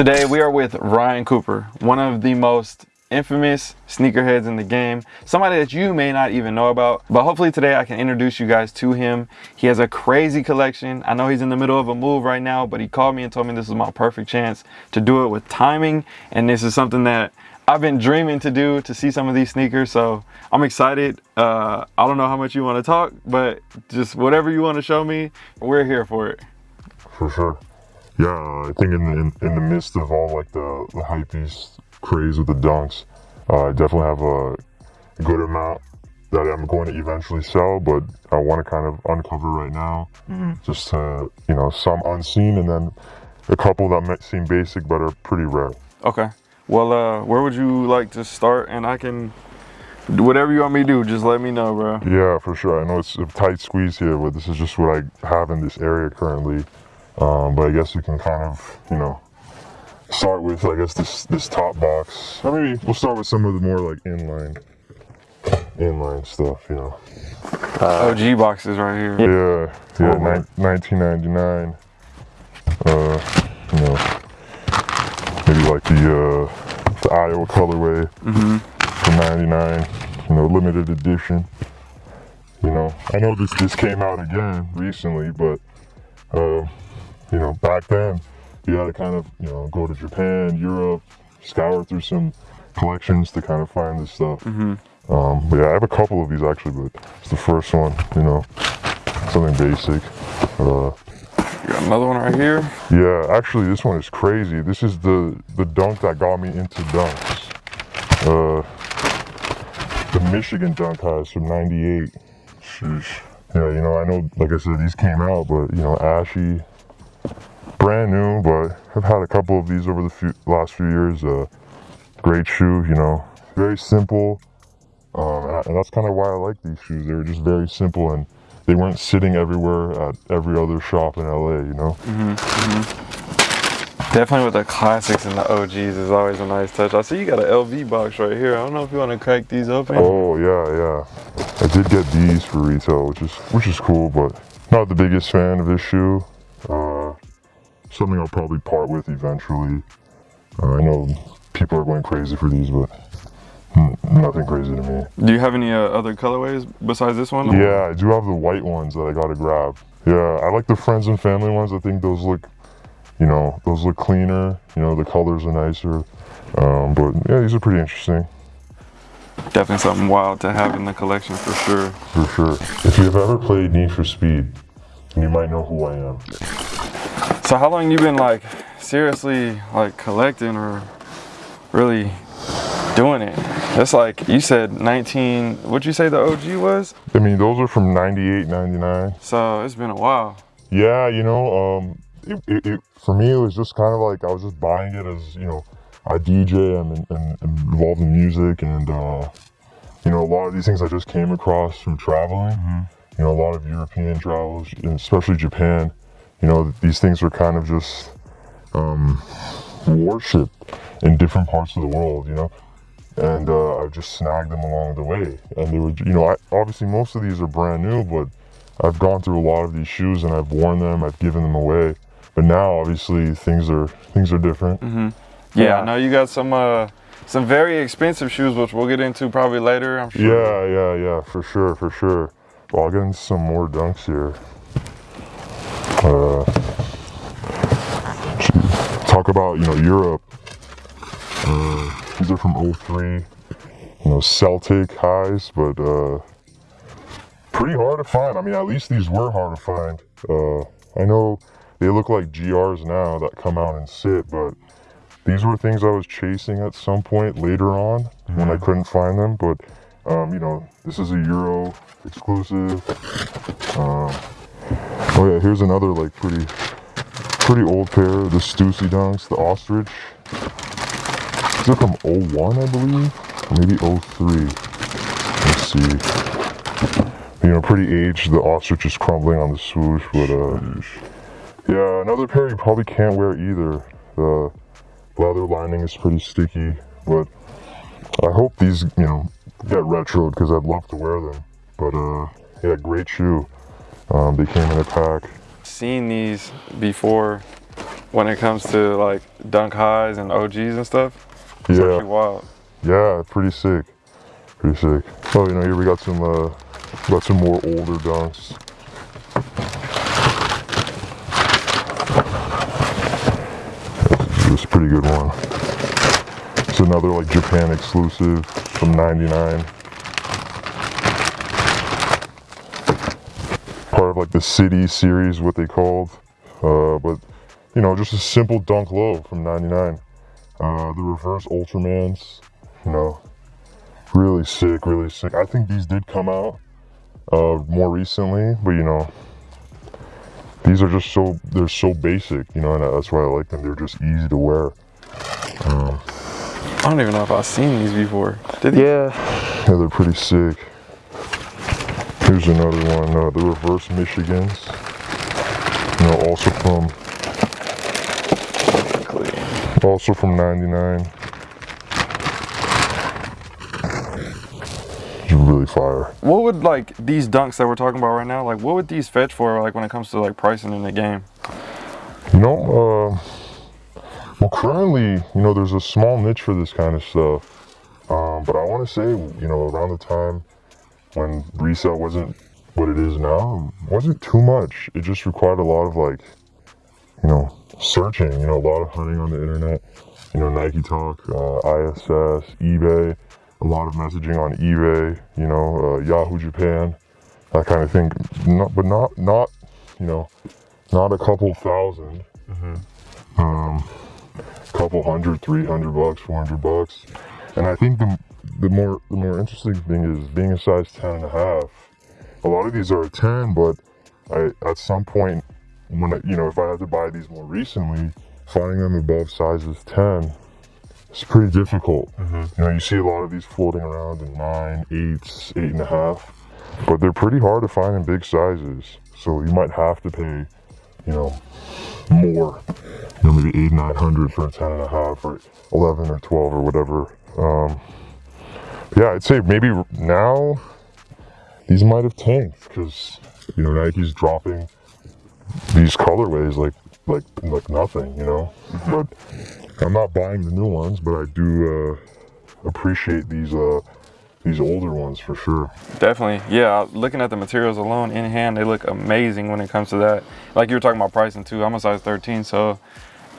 Today we are with Ryan Cooper, one of the most infamous sneakerheads in the game, somebody that you may not even know about, but hopefully today I can introduce you guys to him. He has a crazy collection. I know he's in the middle of a move right now, but he called me and told me this is my perfect chance to do it with timing, and this is something that I've been dreaming to do to see some of these sneakers, so I'm excited. Uh, I don't know how much you want to talk, but just whatever you want to show me, we're here for it. For sure. Yeah, I think in the, in, in the midst of all like the, the hypebeast craze with the dunks, uh, I definitely have a good amount that I'm going to eventually sell, but I want to kind of uncover right now. Mm -hmm. Just to, you know, some unseen and then a couple that might seem basic but are pretty rare. Okay. Well, uh, where would you like to start? And I can, whatever you want me to do, just let me know, bro. Yeah, for sure. I know it's a tight squeeze here, but this is just what I have in this area currently. Um, but I guess we can kind of, you know, start with, I guess, this this top box. Or maybe we'll start with some of the more like inline, inline stuff, you know. Uh, OG boxes right here. Yeah, yeah, 1999. Uh, you know, maybe like the uh, the Iowa colorway mm -hmm. for 99. You know, limited edition. You know, I know this this came out again recently, but. Uh, you know, back then, you had to kind of, you know, go to Japan, Europe, scour through some collections to kind of find this stuff. Mm -hmm. um, but yeah, I have a couple of these actually, but it's the first one, you know, something basic. Uh, you got another one right here? Yeah, actually, this one is crazy. This is the, the dunk that got me into dunks. Uh, the Michigan dunk has from 98. Sheesh. Yeah, you know, I know, like I said, these came out, but, you know, ashy, brand new, but I've had a couple of these over the few, last few years. Uh, great shoe, you know, very simple. Um, and, I, and, that's kind of why I like these shoes. They were just very simple and they weren't sitting everywhere at every other shop in LA, you know? Mm -hmm, mm -hmm. Definitely with the classics and the OGs is always a nice touch. I see you got an LV box right here. I don't know if you want to crack these open. Oh yeah, yeah. I did get these for retail, which is which is cool, but not the biggest fan of this shoe. Something I'll probably part with eventually. Uh, I know people are going crazy for these, but nothing crazy to me. Do you have any uh, other colorways besides this one? Yeah, I do have the white ones that I gotta grab. Yeah, I like the friends and family ones. I think those look, you know, those look cleaner. You know, the colors are nicer. Um, but yeah, these are pretty interesting. Definitely something wild to have in the collection for sure. For sure. If you've ever played Need for Speed, you might know who I am. So how long you been like seriously like collecting or really doing it? That's like, you said 19, what'd you say the OG was? I mean, those are from 98, 99. So it's been a while. Yeah, you know, um, it, it, it, for me, it was just kind of like, I was just buying it as, you know, I DJ and, and, and involved in music and, uh, you know, a lot of these things I just came across from traveling. Mm -hmm you know, a lot of European travels, especially Japan, you know, these things are kind of just um, worshipped in different parts of the world, you know, and uh, I just snagged them along the way. And they were, you know, I, obviously most of these are brand new, but I've gone through a lot of these shoes and I've worn them, I've given them away. But now, obviously, things are things are different. Mm -hmm. Yeah, yeah, I know you got some uh, some very expensive shoes, which we'll get into probably later. I'm sure. Yeah, yeah, yeah, for sure, for sure. Well, I'll get into some more dunks here. Uh, talk about, you know, Europe. Uh, these are from 03. You know, Celtic highs, but uh, pretty hard to find. I mean, at least these were hard to find. Uh, I know they look like GRs now that come out and sit, but these were things I was chasing at some point later on mm -hmm. when I mm-hmm. couldn't find them. But um, you know, this is a Euro exclusive. Um, oh yeah, here's another like pretty, pretty old pair. The Stussy Dunks, the Ostrich. These are from 01, I believe, maybe 03. Let's see. You know, pretty aged. The Ostrich is crumbling on the swoosh, but uh, yeah, another pair you probably can't wear either. The leather lining is pretty sticky, but I hope these, you know, get retroed because I'd love to wear them. But uh, yeah, great shoe. Um, they came in a pack. Seen these before when it comes to like dunk highs and OGs and stuff. It's Yeah. actually wild. Yeah, pretty sick. Pretty sick. Oh, you know, here we got some uh got some more older dunks. This is a pretty good one. It's another like Japan exclusive from 99. Part of like the City series, what they called. Uh, but, you know, just a simple dunk low from 99. Uh, the reverse Ultramans, you know, really sick, really sick. I think these did come out uh, more recently, but you know, these are just so they're so basic, you know, and that's why I like them. They're just easy to wear. I don't even know if I've seen these before. Did you? Yeah. Yeah, they're pretty sick. Here's another one, uh, the reverse Michigans. You know, also from also from '99. It's really fire. What would like these dunks that we're talking about right now? Like, what would these fetch for? Like when it comes to like pricing in the game? You know, uh, well, currently, you know, there's a small niche for this kind of stuff. Um, but I want to say, you know, around the time when resale wasn't what it is now, wasn't too much. It just required a lot of like, you know, searching. You know, a lot of hunting on the internet. You know, Nike Talk, uh, ISS, eBay, a lot of messaging on eBay. You know, uh, Yahoo Japan, that kind of thing. Not, but not, not, you know, not a couple 1000 mm -hmm. Um, couple hundred, three hundred bucks, four hundred bucks. And I think the the more the more interesting thing is being a size 10 and a half. A lot of these are a 10, but I at some point when I, you know if I had to buy these more recently, finding them above sizes 10 it's pretty difficult. You know, you see a lot of these floating around in nine, eights, eight and a half, but they're pretty hard to find in big sizes. So you might have to pay, you know, more. You know, maybe eight, nine hundred for a ten and a half, or eleven or twelve or whatever. Um, yeah, I'd say maybe now these might have tanked because you know Nike's dropping these colorways like like like nothing. You know, but I'm not buying the new ones, but I do uh, appreciate these uh, these older ones for sure. Definitely, yeah. Looking at the materials alone in hand, they look amazing when it comes to that. Like you were talking about pricing too. I'm a size 13, so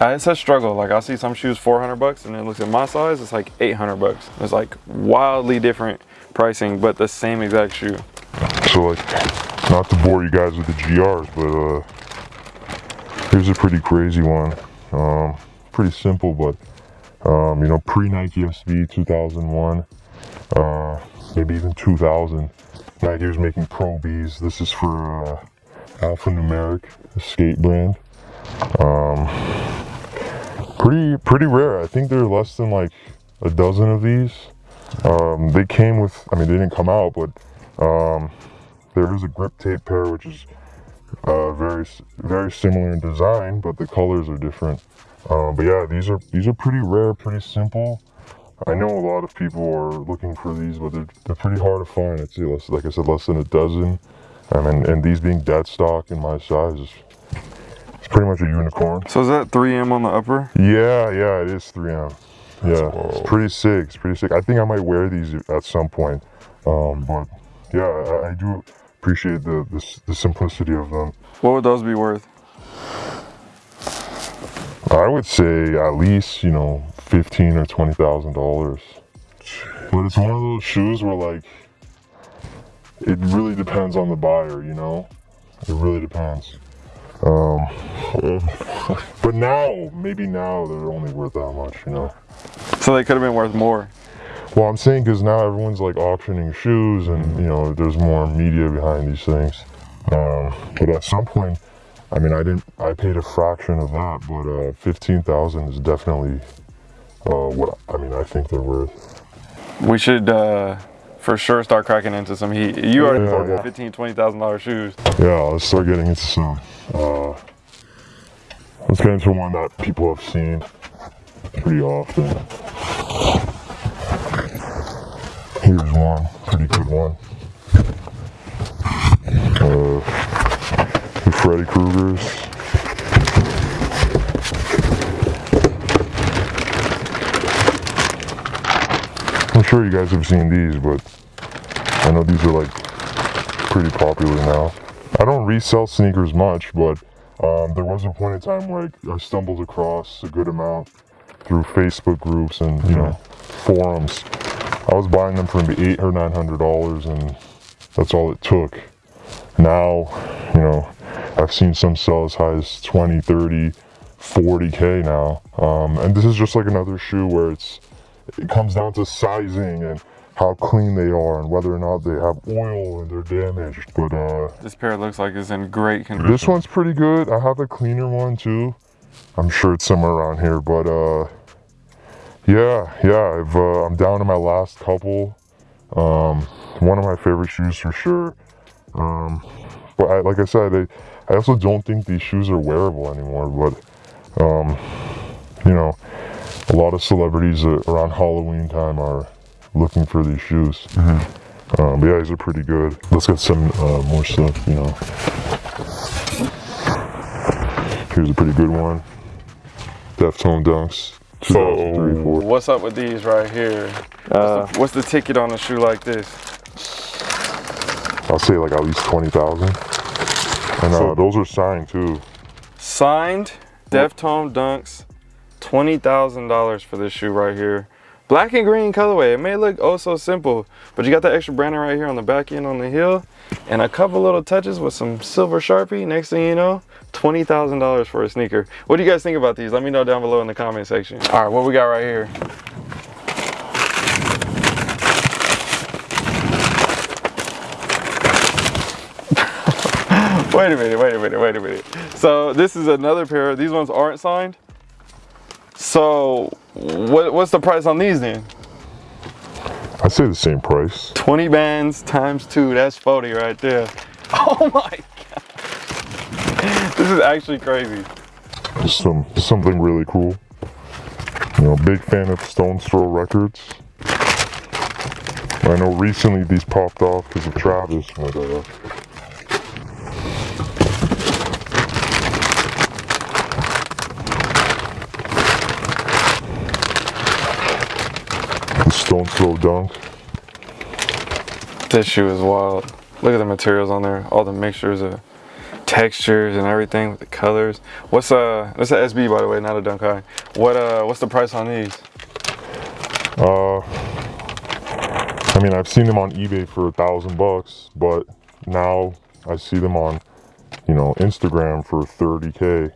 it's a struggle. Like I see some shoes 400 bucks, and it looks at my size, it's like 800 bucks. It's like wildly different pricing, but the same exact shoe. So like, not to bore you guys with the GRs, but uh, here's a pretty crazy one. Um, pretty simple, but um, you know, pre Nike SB 2001, uh, maybe even 2000. Nike was making Pro Bs. This is for uh, Alphanumeric, skate brand. Um, pretty pretty rare. I think there are less than like a dozen of these. Um, they came with, I mean, they didn't come out, but um, there is a grip tape pair, which is uh, very very similar in design, but the colors are different. Um, but yeah, these are these are pretty rare, pretty simple. I know a lot of people are looking for these, but they're, they're pretty hard to find. Say less, like I said, less than a dozen. Um, and, and these being dead stock in my size is it's pretty much a unicorn. So is that 3M on the upper? Yeah, yeah, it is 3M. Yeah, it's pretty sick. It's pretty sick. I think I might wear these at some point. Um, but yeah, I, I do appreciate the, the the simplicity of them. What would those be worth? I would say at least you know fifteen or twenty thousand dollars. But it's one of those shoes where like it really depends on the buyer. You know, it really depends. Um, but now maybe now they're only worth that much. You know. So they could have been worth more. Well, I'm saying because now everyone's like auctioning shoes, and you know, there's more media behind these things. Um, but at some point, I mean, I didn't, I paid a fraction of that, but uh, fifteen thousand is definitely uh, what I mean. I think they're worth. We should uh, for sure start cracking into some heat. You already Yeah, bought yeah. fifteen, twenty thousand dollar shoes. Yeah, let's start getting into some. Uh, let's get into one that people have seen pretty often. Here's one, pretty good one. Uh, the Freddy Krueger's. I'm sure you guys have seen these, but I know these are like pretty popular now. I don't resell sneakers much, but um, there was a point in time where I, stumbled across a good amount through Facebook groups and you know forums. I was buying them for maybe eight or nine hundred dollars, and that's all it took. Now, you know, I've seen some sell as high as 20, 30, 40k now. Um, and this is just like another shoe where it's it comes down to sizing and how clean they are and whether or not they have oil and they're damaged. But uh, This pair looks like it's in great condition. this one's pretty good. I have a cleaner one too. I'm sure it's somewhere around here, but uh, yeah, yeah. I've uh, I'm down to my last couple. Um, one of my favorite shoes for sure. Um, but I, like I said, I, I also don't think these shoes are wearable anymore. But um, you know, a lot of celebrities uh, around Halloween time are looking for these shoes. Um, but yeah, these are pretty good. Let's get some uh, more stuff. You know, here's a pretty good one. Deftone Dunks. 2003, four. What's up with these right here? Uh, what's, the, what's the ticket on a shoe like this? I'll say like at least twenty thousand. And uh, So- those are signed too. Signed Deftone Dunks, twenty thousand dollars for this shoe right here. Black and green colorway. It may look oh so simple, but you got the extra branding right here on the back end on the heel, and a couple little touches with some silver sharpie. Next thing you know, twenty thousand dollars for a sneaker. What do you guys think about these? Let me know down below in the comment section. All right, what we got right here? wait a minute, wait a minute, wait a minute. So this is another pair. These ones aren't signed. So what, what's the price on these then? I'd say the same price. 20 bands times two, that's 40 right there. Oh my God. This is actually crazy. Just some something really cool. You know, big fan of Stone's Throw Records. I know recently these popped off because of Travis, but uh, Stone's Throw Dunk. This shoe is wild. Look at the materials on there, all the mixtures of textures and everything with the colors. What's uh that's a SB by the way, not a Dunk High. What uh what's the price on these? Uh, I mean, I've seen them on eBay for a thousand bucks, but now I see them on, you know, Instagram for 30k.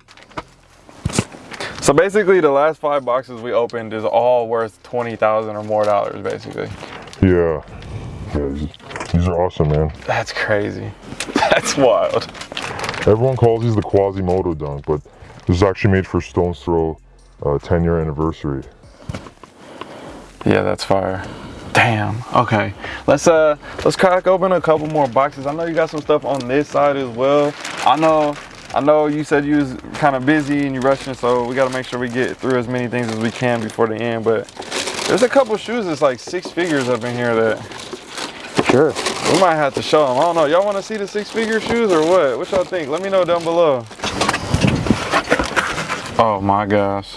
So basically the last five boxes we opened is all worth twenty thousand or more dollars basically. Yeah, yeah, these, these are awesome, man. That's crazy. That's wild. Everyone calls these the Quasimodo dunk, but this is actually made for Stone's Throw uh, 10 year anniversary. Yeah, that's fire. Damn. Okay. Let's uh let's crack open a couple more boxes. I know you got some stuff on this side as well. I know I know you said you was kind of busy and you rushing, so we got to make sure we get through as many things as we can before the end. But there's a couple shoes that's like six figures up in here that sure. we might have to show them. I don't know. Y'all want to see the six figure shoes or what? What y'all think? Let me know down below. Oh my gosh.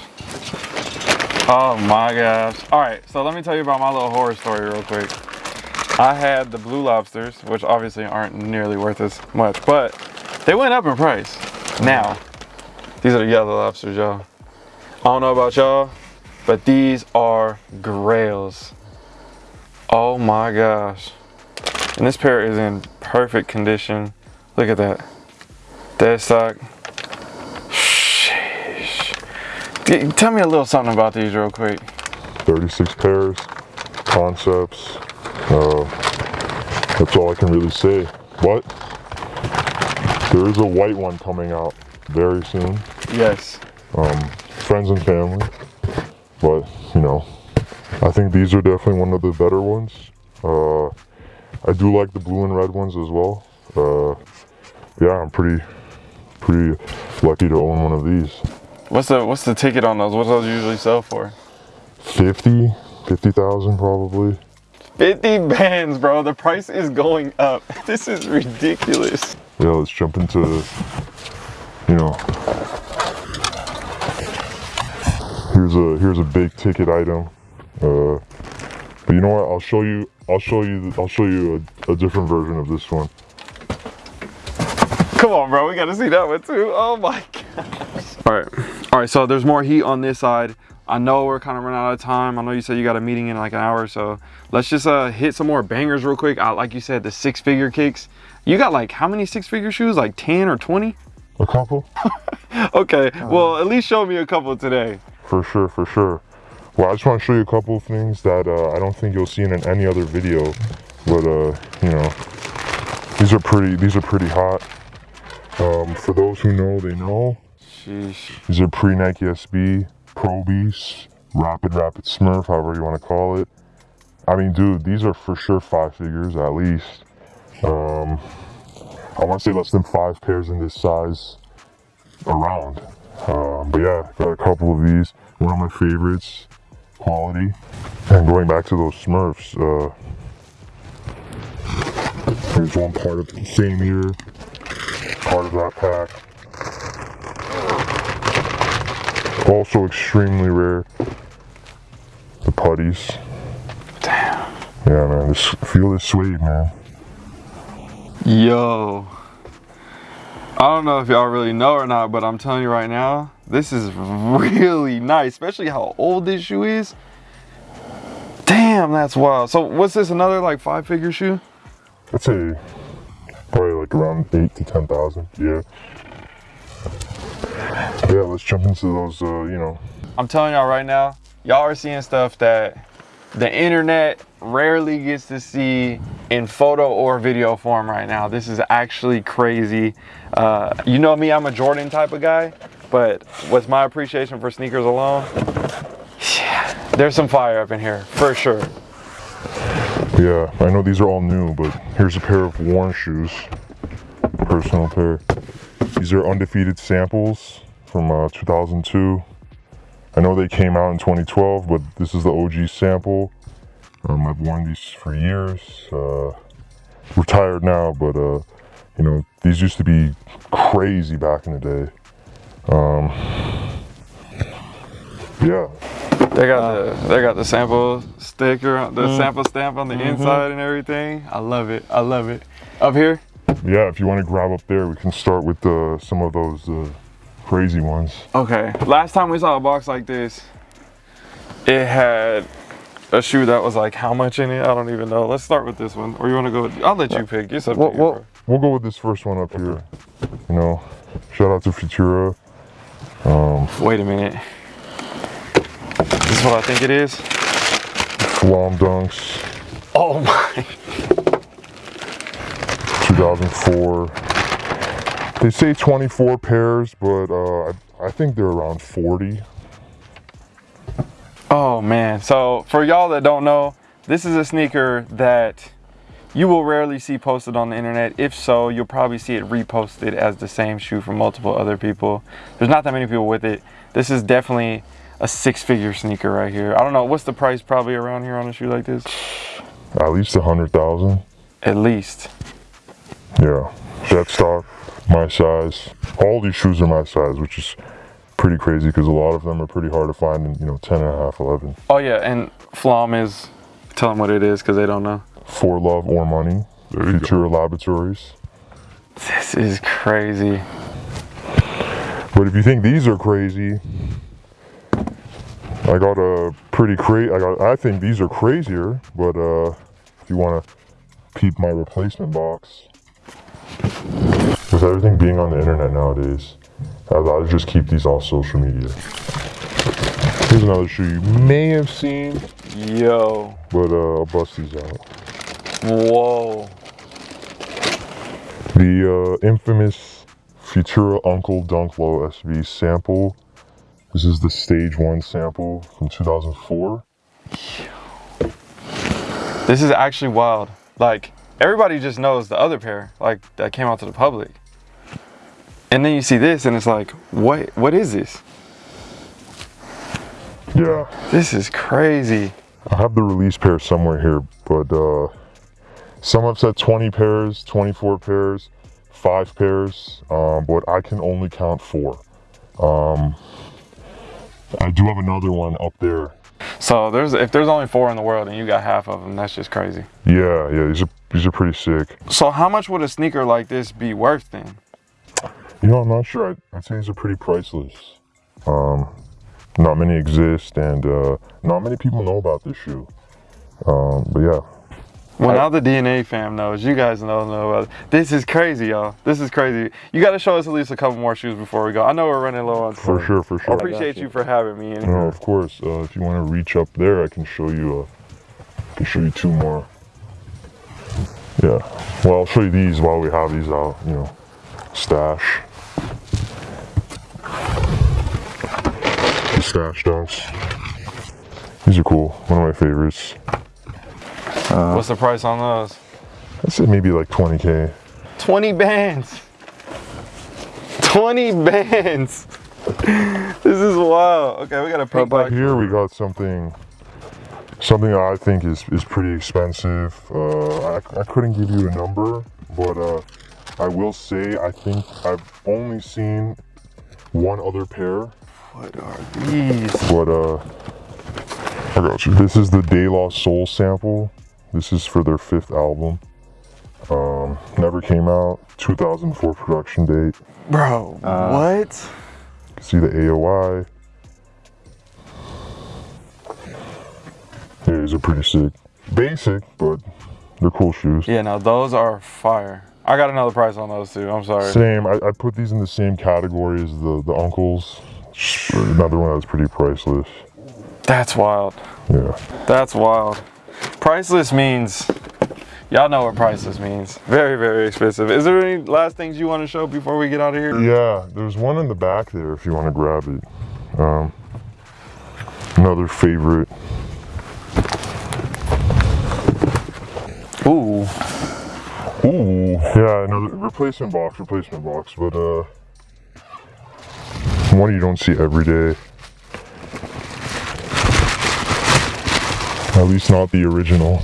Oh my gosh. All right, so let me tell you about my little horror story real quick. I had the blue lobsters, which obviously aren't nearly worth as much, but they went up in price. Now, these are the yellow lobsters, y'all. I don't know about y'all, but these are grails. Oh my gosh. And this pair is in perfect condition. Look at that. Dead stock. G- Tell me a little something about these real quick. 36 pairs, concepts. Uh, that's all I can really say. But there is a white one coming out very soon. Yes. Um, friends and family. But, you know, I think these are definitely one of the better ones. Uh, I do like the blue and red ones as well. Uh, yeah, I'm pretty, pretty lucky to own one of these. What's the what's the ticket on those? What do those usually sell for? 50, 50,000 probably. 50 bands, bro. The price is going up. This is ridiculous. Yeah, let's jump into, you know, here's a here's a big ticket item. Uh, But you know what? I'll show you. I'll show you. I'll show you a, a different version of this one. Come on, bro. We got to see that one too. Oh my gosh. All right. All right. So there's more heat on this side. I know we're kind of running out of time. I know you said you got a meeting in like an hour. So let's just uh, hit some more bangers real quick. I, like you said, the six figure kicks. You got like how many six figure shoes? Like 10 or 20? A couple? okay. Well, at least show me a couple today. For sure, for sure. Well, I just want to show you a couple of things that uh, I don't think you'll see in any other video, but uh, you know, these are pretty. These are pretty hot. Um, for those who know, they know. Sheesh. These are pre Nike SB, Pro Beast, Rapid Rapid Smurf, however you want to call it. I mean, dude, these are for sure five figures at least. Um, I want to say less than five pairs in this size around. Um, but yeah, got a couple of these. One of my favorites, quality. And going back to those Smurfs, uh, here's one part of the same year, part of that pack. Also extremely rare, the putties. Damn. Yeah, man, just feel this suede, man. Yo. I don't know if y'all really know or not, but I'm telling you right now, this is really nice, especially how old this shoe is. Damn, that's wild. So what's this, another like five figure shoe? I'd say probably like around eight to ten thousand. Yeah. Yeah, let's jump into those. Uh, you know, I'm telling y'all right now, y'all are seeing stuff that the internet rarely gets to see in photo or video form right now. This is actually crazy. Uh, you know me, I'm a Jordan type of guy, but what's my appreciation for sneakers alone? Yeah, there's some fire up in here for sure. yeah. I know these are all new, but here's a pair of worn shoes. Personal pair. These are undefeated samples from uh, 2002. I know they came out in 2012, but this is the OG sample. Um, I've worn these for years. Uh, retired now, but uh, you know these used to be crazy back in the day. Um, yeah, They got the they got the sample sticker, the sample stamp on the inside and everything. I love it. I love it. Up here, yeah. If you want to grab up there, we can start with uh, some of those uh, crazy ones. Okay. Last time we saw a box like this, it had a shoe that was like how much in it? I don't even know. Let's start with this one. Or you want to go? With, I'll let you pick. It's up Well, you, well. We'll go with this first one up here. You know, shout out to Futura. Wait a minute. This is what I think it is. Flom Dunks, Oh my. 2004. They say 24 pairs, but uh, I, I think they're around 40. Oh man. So for y'all that don't know, this is a sneaker that you will rarely see posted on the internet. If so, you'll probably see it reposted as the same shoe from multiple other people. There's not that many people with it. This is definitely a six figure sneaker right here. I don't know, what's the price probably around here on a shoe like this? At least a 100,000. At least. Yeah. Dead stock, my size. All these shoes are my size, which is pretty crazy because a lot of them are pretty hard to find in, you know, 10 and a half, 11. Oh yeah, and Flom is, tell them what it is because they don't know. For love or money. Futura Laboratories. This is crazy. But if you think these are crazy, I got a pretty crazy. I got. I think these are crazier. But uh, if you want to peep my replacement box, with everything being on the internet nowadays, Rather just keep these off social media. Here's another shoe you may have seen, Yo. but uh, I'll bust these out. Whoa. The uh, infamous Futura Unkle Dunk Low SB sample. This is the stage one sample from 2004. This is actually wild. Like, everybody just knows the other pair, like, that came out to the public. And then you see this, and it's like, what? What is this? Yeah, This is crazy. I have the release pair somewhere here, but uh, some have said 20 pairs, 24 pairs, five pairs, um, but I can only count four. Um, I do have another one up there. So there's if there's only four in the world and you got half of them, that's just crazy. Yeah, yeah, these are these are pretty sick. So how much would a sneaker like this be worth then? You know, I'm not sure. I'd, I'd say these are pretty priceless. Um, not many exist, and uh, not many people know about this shoe. Um, but yeah, Well, now the DNA fam knows. You guys don't know about it. This is crazy, y'all. This is crazy. You got to show us at least a couple more shoes before we go. I know we're running low on for sure, for I sure. appreciate you. for having me in No, here. of course. Uh, if you want to reach up there, I can show you. Uh, I can show you two more. Yeah. Well, I'll show you these while we have these out. You know, stash. The stash dunks. These are cool. One of my favorites. What's the price on those? I'd say maybe like 20k. 20 bands. 20 bands. this is wild. Okay, we got a But pink box. here we got something. Something I think is, is pretty expensive. Uh, I, I couldn't give you a number, but uh, I will say I think I've only seen one other pair. What are these? But uh, I got you. This is the De La Soul sample. This is for their fifth album. Um, never came out. 2004 production date. Bro, what? See the AOI. Yeah, these are pretty sick. Basic, but they're cool shoes. Yeah, no, those are fire. I got another price on those too. I'm sorry. Same. I, I put these in the same category as the the Unkles. Another one that's pretty priceless. That's wild. Yeah. That's wild. Priceless means, y'all know what priceless means. Very, very expensive. Is there any last things you want to show before we get out of here? Yeah. There's one in the back there if you want to grab it. Um, another favorite. Ooh. Ooh. Yeah. Another replacement box. Replacement box. But uh, one you don't see every day. At least not the original.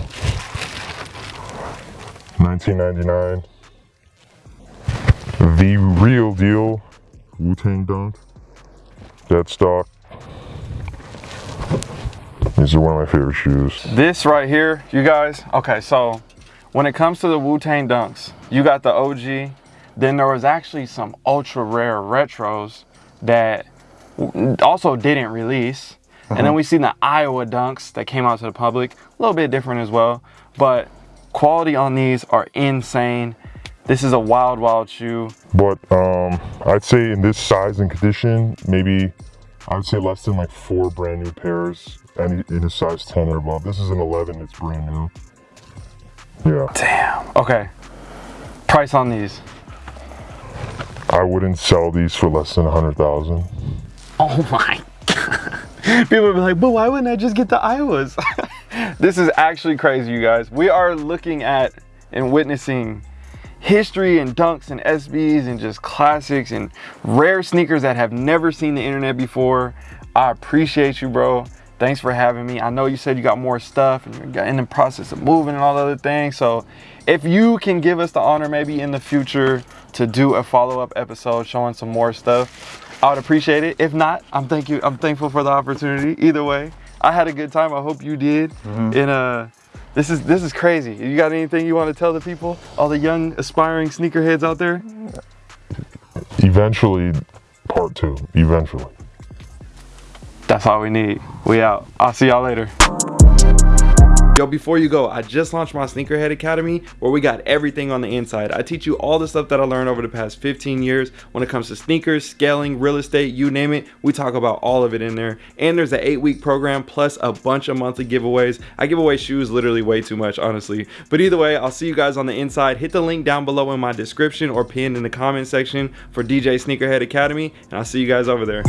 1999. The real deal. Wu Tang Dunk. Dead stock. These are one of my favorite shoes. This right here, you guys, okay, so when it comes to the Wu-Tang Dunks, you got the OG, then there was actually some ultra rare retros that also didn't release. And then we seen the Iowa Dunks that came out to the public, a little bit different as well, but quality on these are insane. This is a wild, wild shoe. But um, I'd say in this size and condition, maybe I would say less than like four brand new pairs, any in a size 10 or above. This is an 11, it's brand new. Yeah, Damn. Okay. Price on these. I wouldn't sell these for less than 100,000. Oh my god. People would be like, but why wouldn't I just get the Iowas? this is actually crazy, you guys. We are looking at and witnessing history and dunks and SBs and just classics and rare sneakers that have never seen the internet before. I appreciate you, bro. Thanks for having me. I know you said you got more stuff and you're in the process of moving and all the other things. So if you can give us the honor maybe in the future to do a follow-up episode showing some more stuff, I would appreciate it. If not, I'm thank you. I'm thankful for the opportunity. Either way, I had a good time. I hope you did. And uh, this is this is crazy. You got anything you want to tell the people, all the young aspiring sneakerheads out there? Eventually, part two. Eventually. That's all we need. We out. I'll see y'all later. Yo, before you go, I just launched my Sneakerhead Academy where we got everything on the inside. I teach you all the stuff that I learned over the past 15 years when it comes to sneakers, scaling, real estate, you name it. We talk about all of it in there. And there's an eight week program plus a bunch of monthly giveaways. I give away shoes literally way too much, honestly. But either way, I'll see you guys on the inside. Hit the link down below in my description or pinned in the comment section for DJ Sneakerhead Academy. And I'll see you guys over there.